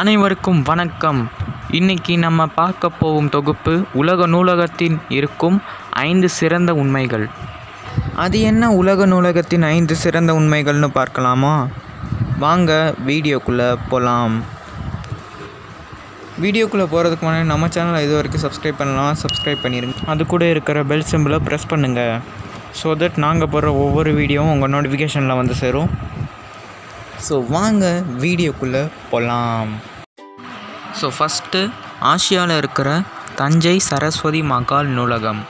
அனைவருக்கும் வணக்கம். இன்னைக்கு நம்ம பார்க்க போகும் தொகுப்பு உலக நூலகத்தின் இருக்கும் ஐந்து சிறந்த உண்மைகள். அது என்ன உலக நூலகத்தின் ஐந்து சிறந்த உண்மைகள்னு பார்க்கலாமா? வாங்க வீடியோக்குள்ளே போகலாம் வீடியோக்குள்ளே போகிறதுக்கு முன்னாடி நம்ம சேனலை இது வரைக்கும் சப்ஸ்கிரைப் பண்ணலாம் சப்ஸ்கிரைப் பண்ணிடுங்க அது கூட இருக்கிற பெல் சிம்பிளை ப்ரெஸ் பண்ணுங்கள் ஸோ தட் நாங்கள் போடுற ஒவ்வொரு வீடியோவும் உங்கள் நோட்டிஃபிகேஷனில் வந்து சேரும். ஸோ வாங்க வீடியோக்குள்ளே போகலாம் ஸோ ஃபஸ்ட்டு ஆசியாவில் இருக்கிற தஞ்சை சரஸ்வதி மகால் நூலகம்.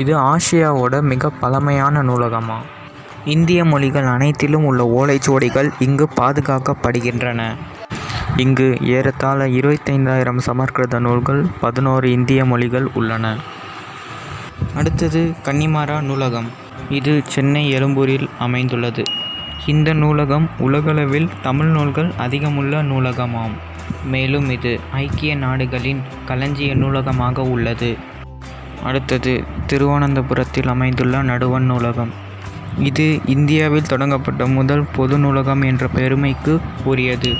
இது ஆசியாவோட மிக பழமையான நூலகமாக இந்திய மொழிகள் அனைத்திலும் உள்ள ஓலைச்சுவடிகள் இங்கு பாதுகாக்கப்படுகின்றன. இங்கு ஏறத்தாழ இருபத்தைந்தாயிரம் சமஸ்கிருத நூல்கள் பதினோரு இந்திய மொழிகள் உள்ளன. அடுத்தது கன்னிமாரா நூலகம். இது சென்னை எழும்பூரில் அமைந்துள்ளது. இந்த நூலகம் உலகளவில் தமிழ் நூல்கள் அதிகமுள்ள நூலகமாம். மேலும் இது ஐக்கிய நாடுகளின் களஞ்சிய நூலகமாக உள்ளது. அடுத்தது திருவனந்தபுரத்தில் அமைந்துள்ள நடுவண் நூலகம். இது இந்தியாவில் தொடங்கப்பட்ட முதல் பொது நூலகம் என்ற பெருமைக்கு உரியது.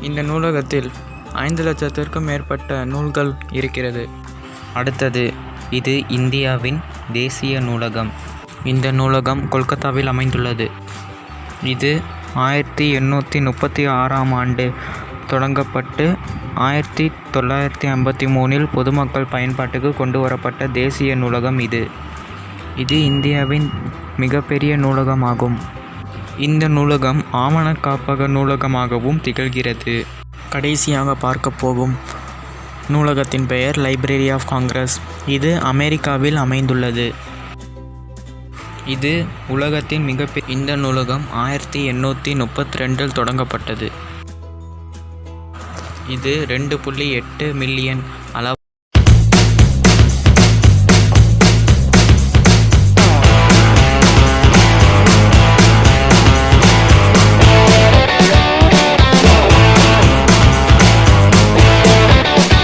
இந்த நூலகத்தில் ஐந்து லட்சத்திற்கும் மேற்பட்ட நூல்கள் இருக்கிறது. அடுத்தது இது இந்தியாவின் தேசிய நூலகம். இந்த நூலகம் கொல்கத்தாவில் அமைந்துள்ளது. இது ஆயிரத்தி எண்ணூற்றி முப்பத்தி ஆறாம் ஆண்டு தொடங்கப்பட்டு ஆயிரத்தி தொள்ளாயிரத்தி ஐம்பத்தி மூணில் பொதுமக்கள் பயன்பாட்டுக்கு கொண்டு வரப்பட்ட தேசிய நூலகம் இது. இது இந்தியாவின் மிகப்பெரிய நூலகமாகும். இந்த நூலகம் ஆவண காப்பக நூலகமாகவும் திகழ்கிறது. கடைசியாக பார்க்க போகும் நூலகத்தின் பெயர் லைப்ரரி ஆஃப் காங்கிரஸ். இது அமெரிக்காவில் அமைந்துள்ளது. இது உலகத்தின் மிகப்பெரிய இந்த நூலகம் ஆயிரத்தி எண்ணூற்றி முப்பத்தி ரெண்டில் தொடங்கப்பட்டது. இது ரெண்டு புள்ளி எட்டு மில்லியன்